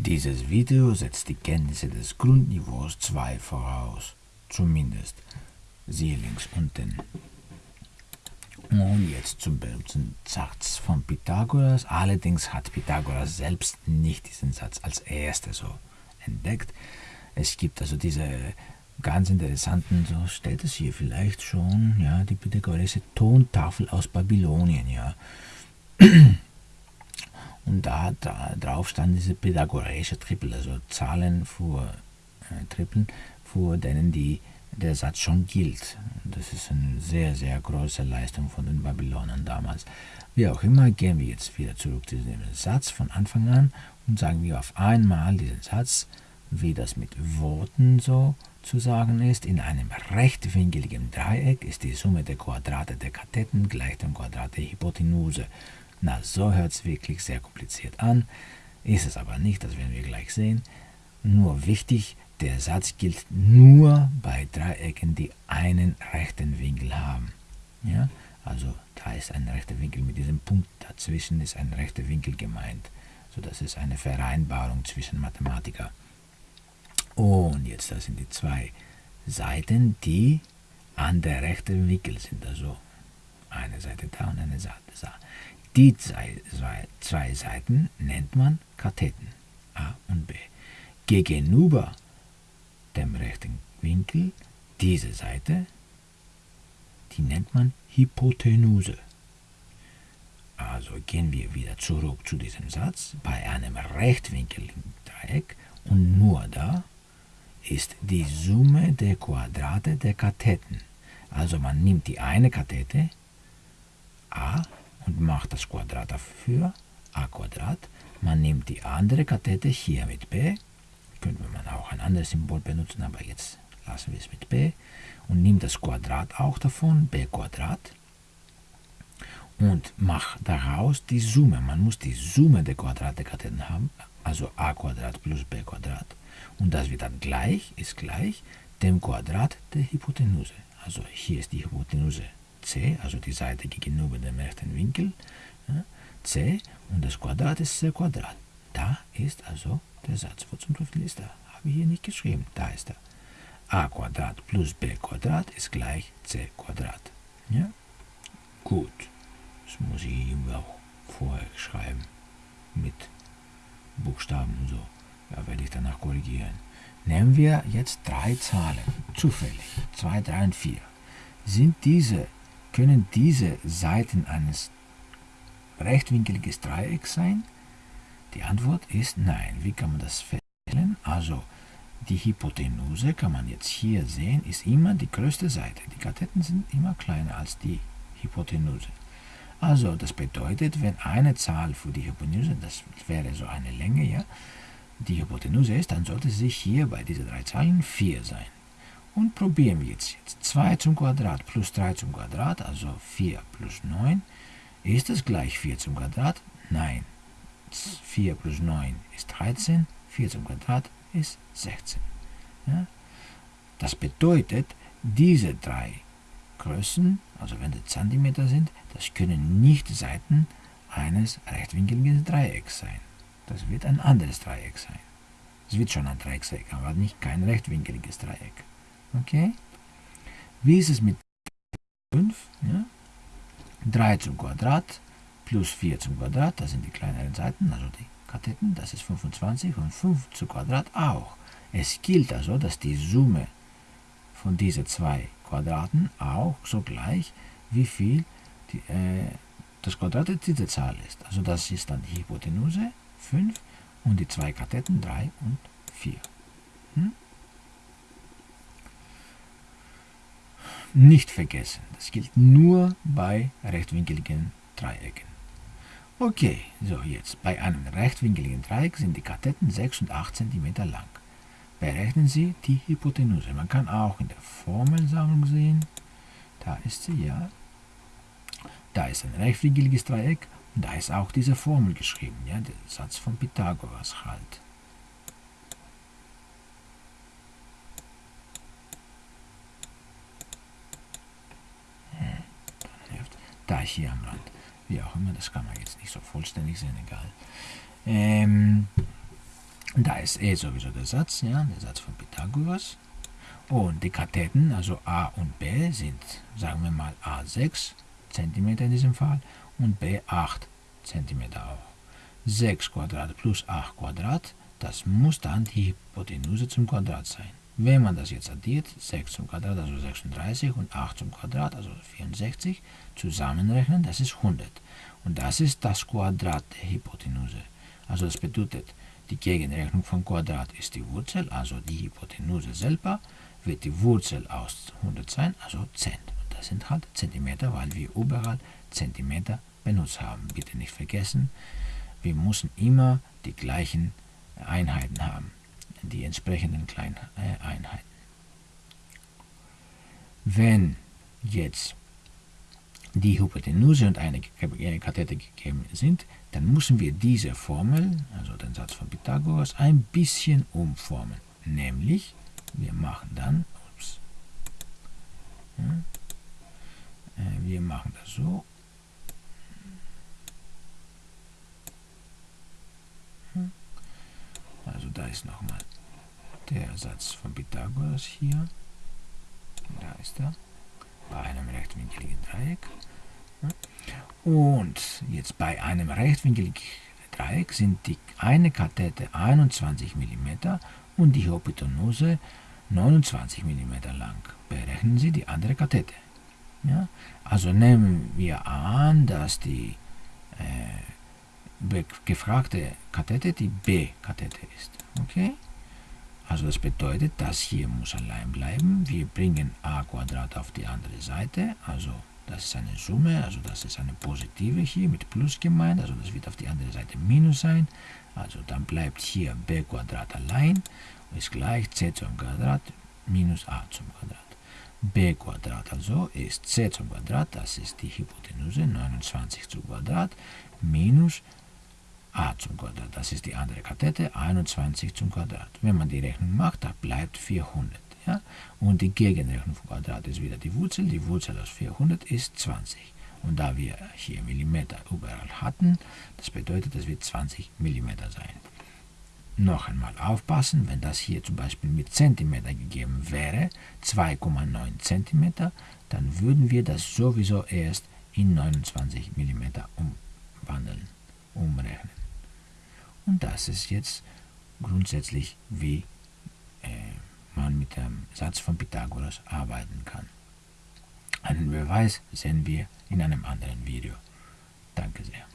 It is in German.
Dieses Video setzt die Kenntnisse des Grundniveaus 2 voraus, zumindest. Siehe links unten. Und jetzt zum berühmten Satz von Pythagoras. Allerdings hat Pythagoras selbst nicht diesen Satz als erster so entdeckt. Es gibt also diese ganz interessanten, so steht es hier vielleicht schon, ja, die pythagoreische Tontafel aus Babylonien, ja. Und da, da drauf stand diese pythagoreische Trippel, also Zahlen für äh, Trippeln, für denen die, der Satz schon gilt. Das ist eine sehr, sehr große Leistung von den Babylonern damals. Wie auch immer, gehen wir jetzt wieder zurück zu diesem Satz von Anfang an und sagen wir auf einmal diesen Satz, wie das mit Worten so zu sagen ist. In einem rechtwinkeligen Dreieck ist die Summe der Quadrate der Katheten gleich dem Quadrat der Hypotenuse. Na, so hört es wirklich sehr kompliziert an, ist es aber nicht, das werden wir gleich sehen. Nur wichtig, der Satz gilt nur bei Dreiecken, die einen rechten Winkel haben. Ja? Also da ist ein rechter Winkel mit diesem Punkt dazwischen ist ein rechter Winkel gemeint. So, das ist eine Vereinbarung zwischen Mathematiker. Und jetzt, das sind die zwei Seiten, die an der rechten Winkel sind. Also eine Seite da und eine Seite da. Die zwei, Seiten nennt man Katheten A und B. Gegenüber dem rechten Winkel diese Seite, die nennt man Hypotenuse. Also gehen wir wieder zurück zu diesem Satz. Bei einem rechtwinkeligen Dreieck und nur da ist die Summe der Quadrate der Katheten. Also man nimmt die eine Kathete a und macht das Quadrat dafür, a Quadrat. Man nimmt die andere Kathete hier mit b, könnte man auch ein anderes Symbol benutzen, aber jetzt lassen wir es mit b, und nimmt das Quadrat auch davon, b Quadrat, und macht daraus die Summe. Man muss die Summe der Quadrate der Katheten haben, also a Quadrat plus b Quadrat. Und das wird dann gleich, ist gleich dem Quadrat der Hypotenuse. Also hier ist die Hypotenuse c, also die Seite gegenüber dem rechten Winkel, ja, c und das Quadrat ist c Quadrat. Da ist also der Satz. Wo zum Teufel ist er? Habe ich hier nicht geschrieben. Da ist er. a Quadrat plus b Quadrat ist gleich c Quadrat. Ja? Gut. Das muss ich ihm auch vorher schreiben. Mit Buchstaben und so. Ja, werde ich danach korrigieren. Nehmen wir jetzt drei Zahlen. Zufällig. 2, 3 und 4. Sind diese können diese Seiten eines rechtwinkeligen Dreiecks sein? Die Antwort ist nein. Wie kann man das feststellen? Also, die Hypotenuse kann man jetzt hier sehen, ist immer die größte Seite. Die Katheten sind immer kleiner als die Hypotenuse. Also, das bedeutet, wenn eine Zahl für die Hypotenuse, das wäre so eine Länge, ja, die Hypotenuse ist, dann sollte sie hier bei diesen drei Zahlen 4 sein. Und probieren wir jetzt. jetzt 2 zum Quadrat plus 3 zum Quadrat, also 4 plus 9. Ist es gleich 4 zum Quadrat? Nein. 4 plus 9 ist 13, 4 zum Quadrat ist 16. Ja? Das bedeutet, diese drei Größen, also wenn die Zentimeter sind, das können nicht Seiten eines rechtwinkligen Dreiecks sein. Das wird ein anderes Dreieck sein. Es wird schon ein Dreieck sein, aber nicht kein rechtwinkliges Dreieck. Okay? Wie ist es mit 5? Ja? 3 zum Quadrat plus 4 zum Quadrat, das sind die kleineren Seiten, also die Katheten, das ist 25 und 5 zum Quadrat auch. Es gilt also, dass die Summe von diesen zwei Quadraten auch so gleich, wie viel die, äh, das Quadrat dieser Zahl ist. Also das ist dann die Hypotenuse 5 und die zwei Katheten 3 und 4. Hm? Nicht vergessen. Das gilt nur bei rechtwinkeligen Dreiecken. Okay, so jetzt. Bei einem rechtwinkeligen Dreieck sind die Katheten 6 und 8 cm lang. Berechnen Sie die Hypotenuse. Man kann auch in der Formelsammlung sehen, da ist sie, ja. Da ist ein rechtwinkeliges Dreieck und da ist auch diese Formel geschrieben, ja, der Satz von Pythagoras halt. Da hier am Rand. Wie auch immer, das kann man jetzt nicht so vollständig sehen, egal. Ähm, Da ist E sowieso der Satz, ja, der Satz von Pythagoras. Und die Katheten, also A und B, sind, sagen wir mal, A 6 cm in diesem Fall und B 8 cm auch. 6 Quadrat plus 8 Quadrat, das muss dann die Hypotenuse zum Quadrat sein. Wenn man das jetzt addiert, 6 zum Quadrat, also 36 und 8 zum Quadrat, also 64, zusammenrechnen, das ist 100. Und das ist das Quadrat der Hypotenuse. Also das bedeutet, die Gegenrechnung von Quadrat ist die Wurzel, also die Hypotenuse selber, wird die Wurzel aus 100 sein, also 10. Und das sind halt Zentimeter, weil wir überall Zentimeter benutzt haben. Bitte nicht vergessen, wir müssen immer die gleichen Einheiten haben, die entsprechenden kleinen äh, Einheiten. Wenn jetzt die Hypotenuse und eine Kathete gegeben sind, dann müssen wir diese Formel, also den Satz von Pythagoras, ein bisschen umformen. Nämlich, wir machen dann, ups, ja, äh, wir machen das so, also da ist nochmal der Satz von Pythagoras hier, da ist er, bei einem rechtwinkligen Dreieck. Und jetzt bei einem rechtwinkligen Dreieck sind die eine Kathete 21 mm und die Hypotenuse 29 mm lang. Berechnen Sie die andere Kathete. Ja? Also nehmen wir an, dass die äh, gefragte Kathete die B-Kathete ist. Okay? Also das bedeutet, das hier muss allein bleiben. Wir bringen a auf die andere Seite. Also das ist eine Summe, also das ist eine positive hier mit Plus gemeint. Also das wird auf die andere Seite Minus sein. Also dann bleibt hier b allein ist gleich c zum Quadrat minus a zum Quadrat. b also ist c zum Quadrat, das ist die Hypotenuse, 29 zum Quadrat, minus a zum Quadrat. Das ist die andere Kathete, 21 zum Quadrat. Wenn man die Rechnung macht, da bleibt 400. Ja? Und die Gegenrechnung vom Quadrat ist wieder die Wurzel. Die Wurzel aus 400 ist 20. Und da wir hier Millimeter überall hatten, das bedeutet, das wird 20 Millimeter sein. Noch einmal aufpassen, wenn das hier zum Beispiel mit Zentimeter gegeben wäre, 2,9 Zentimeter, dann würden wir das sowieso erst in 29 Millimeter umwandeln, umrechnen. Und das ist jetzt grundsätzlich, wie äh, man mit dem Satz von Pythagoras arbeiten kann. Einen Beweis sehen wir in einem anderen Video. Danke sehr.